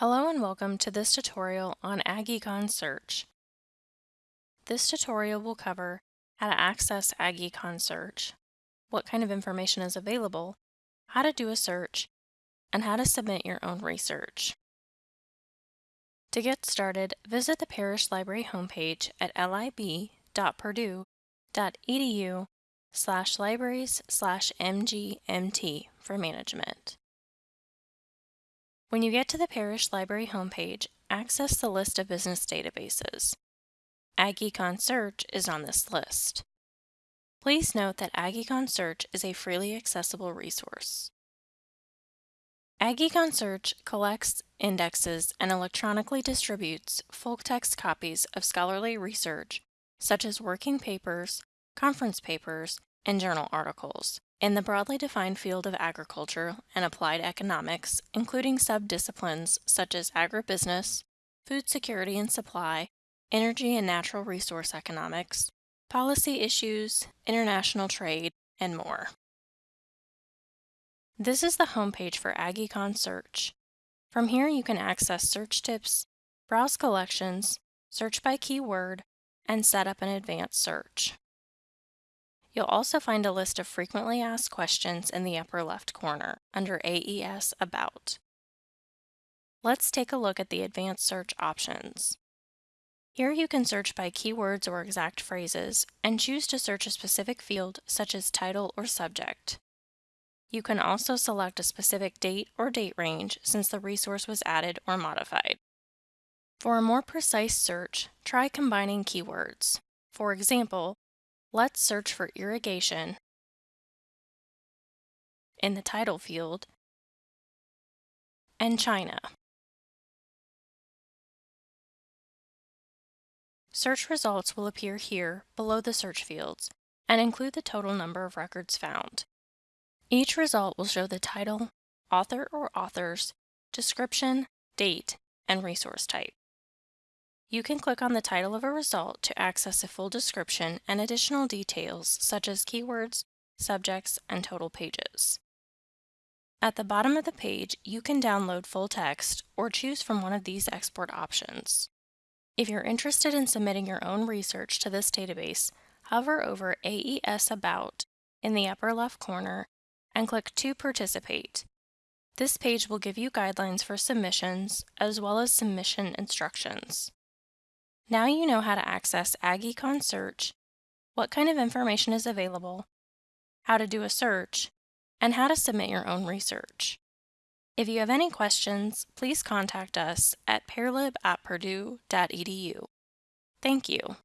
Hello and welcome to this tutorial on AgEcon Search. This tutorial will cover how to access AgEcon Search, what kind of information is available, how to do a search, and how to submit your own research. To get started, visit the Parrish Library homepage at lib.purdue.edu slash libraries slash mgmt for management. When you get to the Parrish Library homepage, access the list of business databases. AgEcon Search is on this list. Please note that AgEcon Search is a freely accessible resource. AgEcon Search collects, indexes, and electronically distributes full-text copies of scholarly research, such as working papers, conference papers, and journal articles, in the broadly defined field of agriculture and applied economics, including subdisciplines such as agribusiness, food security and supply, energy and natural resource economics, policy issues, international trade, and more. This is the homepage for AgEcon Search. From here you can access search tips, browse collections, search by keyword, and set up an advanced search. You'll also find a list of frequently asked questions in the upper left corner under AES About. Let's take a look at the advanced search options. Here you can search by keywords or exact phrases and choose to search a specific field such as title or subject. You can also select a specific date or date range since the resource was added or modified. For a more precise search, try combining keywords. For example, Let's search for irrigation in the title field and China. Search results will appear here below the search fields and include the total number of records found. Each result will show the title, author or authors, description, date, and resource type. You can click on the title of a result to access a full description and additional details such as keywords, subjects, and total pages. At the bottom of the page, you can download full text or choose from one of these export options. If you're interested in submitting your own research to this database, hover over AES About in the upper left corner and click to participate. This page will give you guidelines for submissions as well as submission instructions. Now you know how to access AgEcon Search, what kind of information is available, how to do a search, and how to submit your own research. If you have any questions, please contact us at parlib at purdue.edu. Thank you.